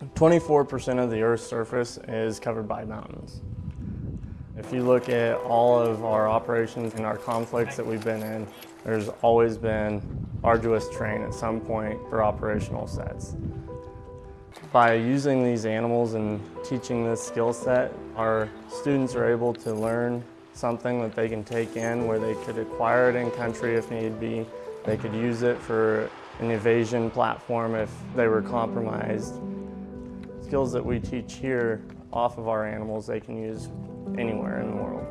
24% of the Earth's surface is covered by mountains. If you look at all of our operations and our conflicts that we've been in, there's always been arduous terrain at some point for operational sets. By using these animals and teaching this skill set, our students are able to learn something that they can take in where they could acquire it in country if need be. They could use it for an evasion platform if they were compromised. Skills that we teach here off of our animals they can use anywhere in the world.